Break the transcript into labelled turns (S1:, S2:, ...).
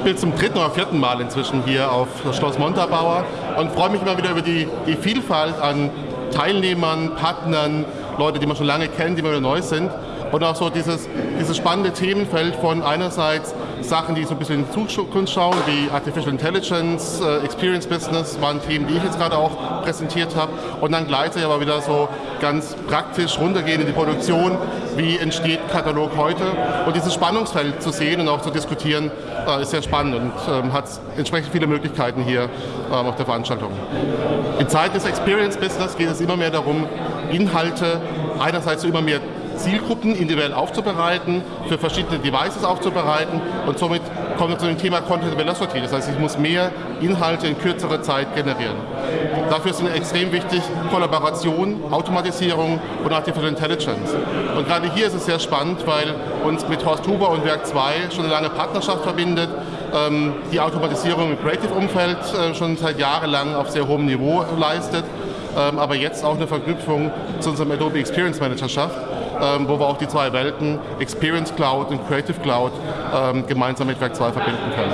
S1: Ich bin zum dritten oder vierten Mal inzwischen hier auf Schloss Montabaur und freue mich immer wieder über die, die Vielfalt an Teilnehmern, Partnern, Leute, die man schon lange kennt, die immer wieder neu sind. Und auch so dieses, dieses spannende Themenfeld von einerseits Sachen, die so ein bisschen in die Zukunft schauen, wie Artificial Intelligence, äh, Experience Business, waren Themen, die ich jetzt gerade auch präsentiert habe. Und dann gleichzeitig aber wieder so ganz praktisch runtergehen in die Produktion, wie entsteht Katalog heute. Und dieses Spannungsfeld zu sehen und auch zu diskutieren, äh, ist sehr spannend und ähm, hat entsprechend viele Möglichkeiten hier ähm, auf der Veranstaltung. In Zeiten des Experience Business geht es immer mehr darum, Inhalte einerseits zu immer mehr Zielgruppen individuell aufzubereiten, für verschiedene Devices aufzubereiten und somit kommen wir zu dem Thema Content Velocity. Das heißt, ich muss mehr Inhalte in kürzerer Zeit generieren. Dafür sind extrem wichtig Kollaboration, Automatisierung und Artificial Intelligence. Und gerade hier ist es sehr spannend, weil uns mit Horst Huber und Werk 2 schon eine lange Partnerschaft verbindet, ähm, die Automatisierung im Creative-Umfeld äh, schon seit Jahren auf sehr hohem Niveau leistet, aber jetzt auch eine Verknüpfung zu unserem Adobe Experience Manager schafft ähm, wo wir auch die zwei Welten, Experience Cloud und Creative Cloud, ähm, gemeinsam mit Werk 2 verbinden können.